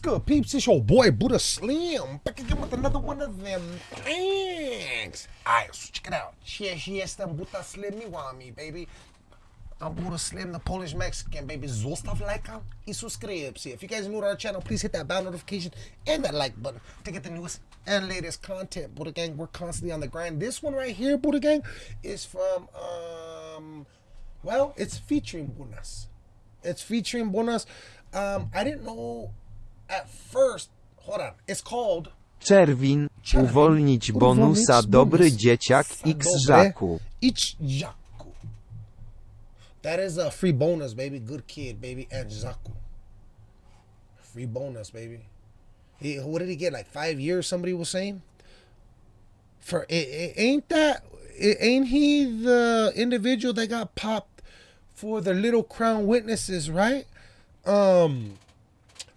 good, peeps? It's your boy Buddha Slim back again with another one of them things. Alright, so check it out. Cześć, jestem Buddha Slim Miwami, baby. I'm Buddha Slim, the Polish Mexican, baby. Zostaw lajka i subskrypcję. If you guys are new to our channel, please hit that bell notification and that like button to get the newest and latest content. Buddha Gang, we're constantly on the grind. This one right here, Buddha Gang, is from, um, well, it's featuring Bonus. It's featuring Bonus. Um, I didn't know at first. Hold on. It's called Czerwin, Czerwin, uwolnić bonusa uwolnić dobry bonus. dzieciak X Żaku. Ich Jaku. That is a free bonus, baby. Good kid, baby. And Zaku. Free bonus, baby. He, what did he get? Like five years? Somebody was saying. For it, it, ain't that? It, ain't he the individual that got popped for the little crown witnesses, right? Um,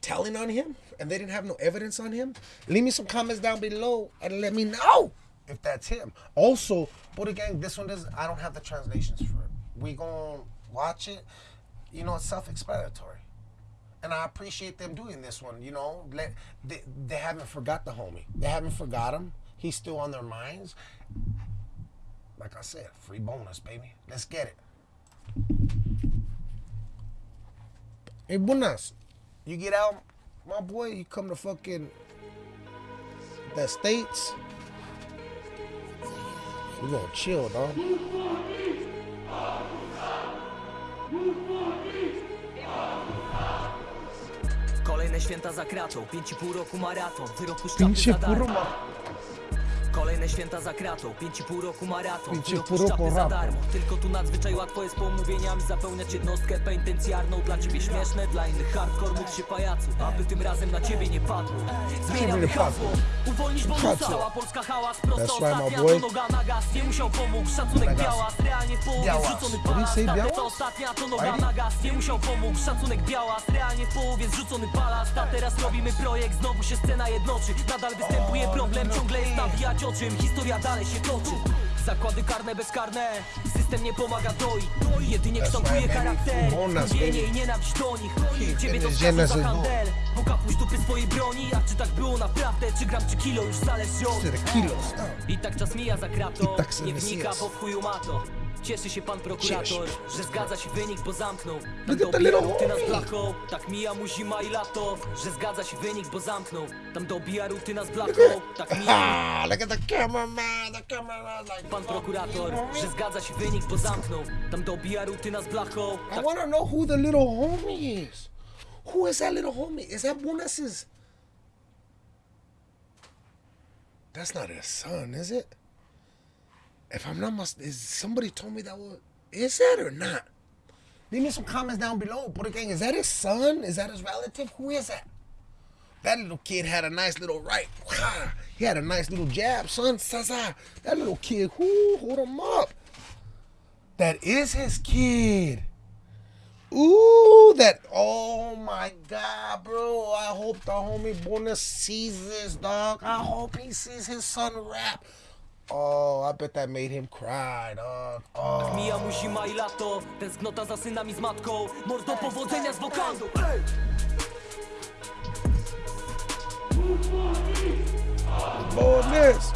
telling on him, and they didn't have no evidence on him. Leave me some comments down below and let me know if that's him. Also, Buddha Gang, this one does. I don't have the translations for it. We gonna watch it. You know, it's self-explanatory, and I appreciate them doing this one. You know, let they, they haven't forgot the homie. They haven't forgot him. He's still on their minds. Like I said, free bonus, baby. Let's get it. Hey, buenas. You get out, my boy. You come to fucking the states. We gonna chill, dog. Kolejne święta za kratą, 5,5 roku maraton, wyrok puszczamy Pinche za darmo. Kolejne święta za kratą, 5,5 roku maraton, 5,5 wyrok roku puszczamy za darmo. Tylko tu nadzwyczaj łatwo jest pomówieniami zapełniać jednostkę penitencjarną. Dla ciebie śmieszne, dla innych hardcore mów się pajacu, aby tym razem na ciebie nie padło. Zmieniamy nie hasło, uwolnić bonusa, Hasło. cała Polska hałas, prosto That's right, my ostatnia, boy. to noga na gaz, nie musiał pomógł, szacunek białas, realnie w połowie Białas. zrzucony What did he palas, say, ta białas? to ostatnia, to noga na gaz, nie musiał pomógł, szacunek białas, realnie w połowie zrzucony palas, a teraz robimy projekt, znowu się scena jednoczy, nadal występuje problem, ciągle jest nawijać o czym, historia dalej się toczy. Zakłady karne, bezkarne, system nie pomaga doi, jedynie kształtuje charakter, zgubienie i nienawiść do nich, ciebie to skazu za handel, bo kapuś dupy swojej broni, a czy tak było naprawdę, czy gram, czy kilo, już zależy od i tak czas mija za kratą, tak nie wnika, bo w chuju ma to. Cieszy się pan prokurator, Cieszy. że zgadza się wynik, bo zamknął. Tam at the dobija little rutyna blachą, tak mija mu zima i lato. Że zgadza się wynik, bo zamknął. Tam dobija rutyna z blachą, tak mija look at the cameraman. The cameraman like pan oh, prokurator, że zgadza się wynik, bo zamknął. Tam dobija rutyna z blachą, I want to know who the little homie is. Who is that little homie? Is that Bonus's? That's not his son, is it? If I'm not mis- is somebody told me that was is that or not? Leave me some comments down below. Buddha Gang, is that his son? Is that his relative? Who is that? That little kid had a nice little right. He had a nice little jab, son. That little kid, whoo, hold him up. That is his kid. Ooh, that. Oh my God, bro. I hope the homie Bonus sees this, dog. I hope he sees his son rap. Oh, I bet that made him cry, dog. Oh. mija mu zima i lato. Tęsknota za synami z matką. Mordo powodzenia z wokandu. Ej! Bonus.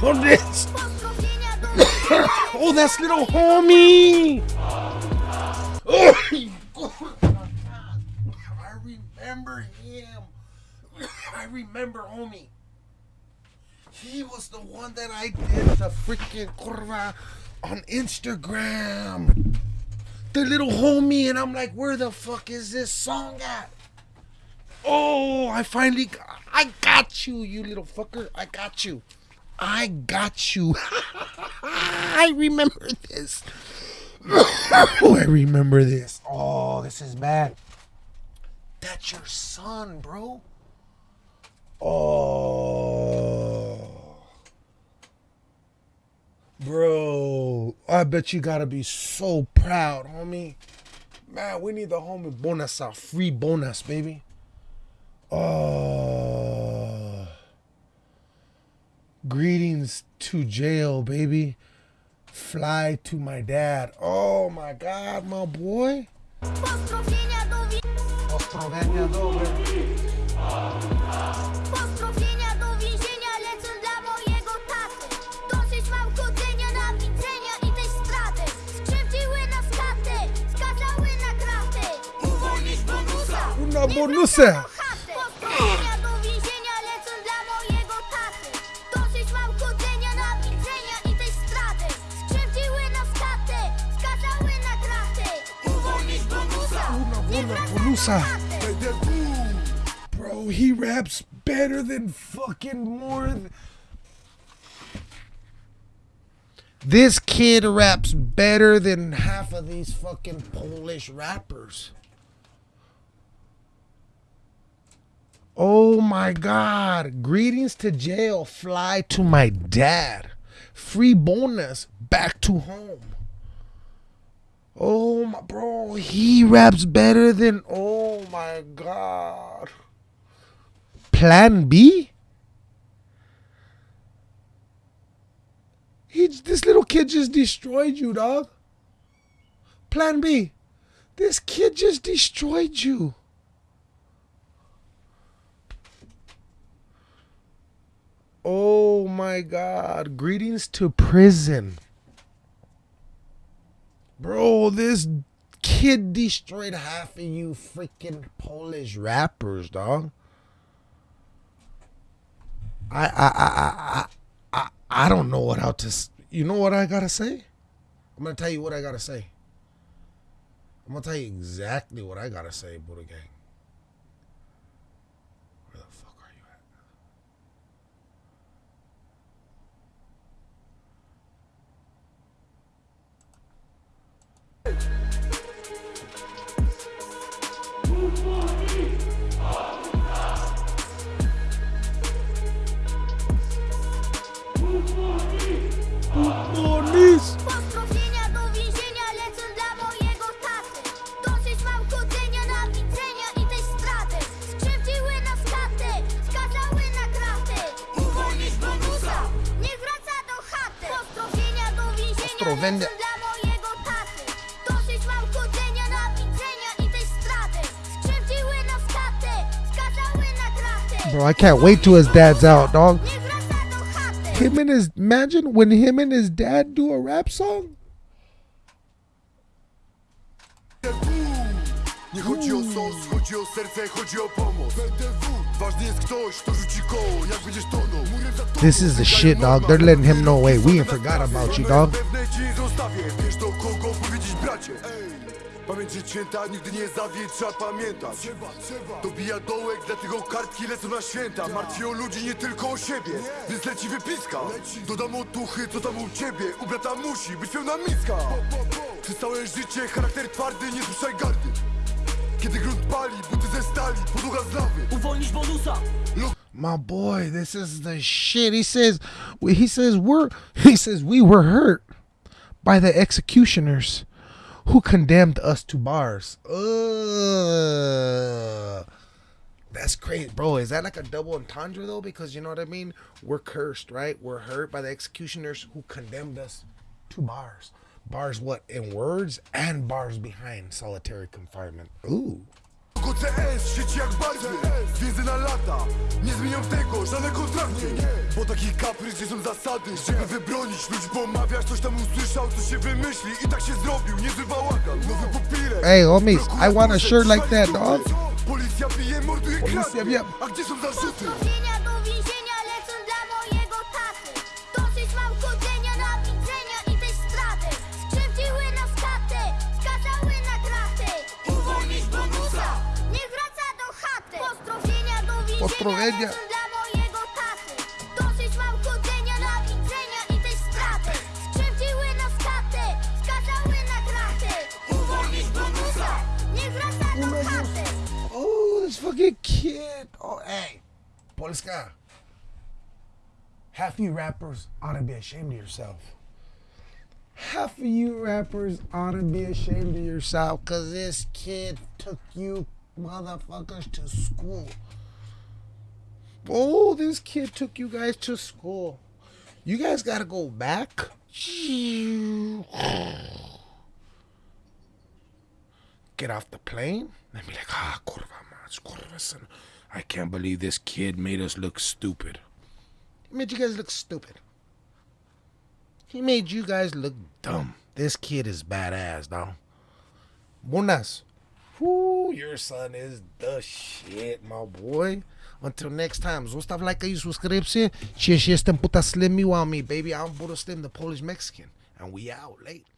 Bonus. oh, that's little homie. Remember him. I remember homie. He was the one that I did the freaking curva on Instagram. The little homie, and I'm like, where the fuck is this song at? Oh, I finally, got, I got you, you little fucker. I got you. I got you. I remember this. I remember this. Oh, this is bad. That's your son, bro. Oh. Bro, I bet you gotta be so proud, homie. Man, we need the homie bonus out. Free bonus, baby. Oh. Greetings to jail, baby. Fly to my dad. Oh my God, my boy. Pozdrowienia do, wi- Pozdrowienia dobre. pozdrowienia do więzienia lecą dla mojego taty. Dosyć mam chodzenia na widzenia i tej straty. Skrzywdziły nas katę, skazały na kratę. Uwolnić bonusa, Una bonusa. Bro, he raps better than fucking more. Th- this kid raps better than half of these fucking Polish rappers. Oh my god. Greetings to jail. Fly to my dad. Free bonus. Back to home. Oh my bro, he raps better than oh my god. Plan B? He this little kid just destroyed you, dog. Plan B. This kid just destroyed you. Oh my god. Greetings to prison. Bro, this kid destroyed half of you freaking Polish rappers, dog. I I I I I, I, don't know what else to. You know what I gotta say? I'm gonna tell you what I gotta say. I'm gonna tell you exactly what I gotta say, Buddha Gang. Bro, I can't wait till his dad's out, dog. Niech wraca do chaty. Him and his imagine when him and his dad do a rap song. Nie chodzi o sos, chodzi o serce, chodzi o pomoc Ważny jest ktoś, kto rzuci koło, jak będziesz tonął Murem za tobą This is the shit, dog. They're letting him know, hey, we ain't forgot about you, dog. Pamięć święta, nigdy nie zawiedź, trzeba pamiętać Dobija dołek, dlatego kartki lecą na święta. Martwi o ludzi, nie tylko o siebie, więc leci wypiska. Dodam otuchy, co tam u ciebie, u brata musi być pełna miska. Przez całe życie charakter twardy, nie słyszaj gardy. Kiedy grunt pali, buty ze stali, podłoga z lawy. Uwolnić bonusa. My boy, this is the shit. He says, he says we're, he says we were hurt by the executioners who condemned us to bars. Ugh. That's crazy, bro. Is that like a double entendre though? Because you know what I mean. We're cursed, right? We're hurt by the executioners who condemned us to bars. Bars, what in words and bars behind solitary confinement. Ooh. Więzy na lata. Nie zmienią tego żadne kontrakty Bo taki kaprys nie są zasady. Żeby wybronić ludzi pomawiasz Coś tam usłyszał, coś się wymyśli. I tak się zrobił, niezły bałagan. Nowy Hey, homies, I want a shirt like that, dog. Policja bije, morduje, bije. A gdzie są zarzuty? Oh, this fucking kid. Oh, hey. Polska. Half of you rappers ought to be ashamed of yourself. Half of you rappers ought to be ashamed of yourself because this kid took you motherfuckers to school. Oh, this kid took you guys to school. You guys got to go back. Get off the plane and be like, ah, kurva son. I can't believe this kid made us look stupid. He made you guys look stupid. He made you guys look dumb. This kid is badass, dog. Buenas. Whoo, your son is the shit, my boy. Until next time, zostaw lajka i subskrypcję. Się, jestem Buddha Slim, miła me, baby. I'm Buddha Slim, the Polish Mexican. And we out late.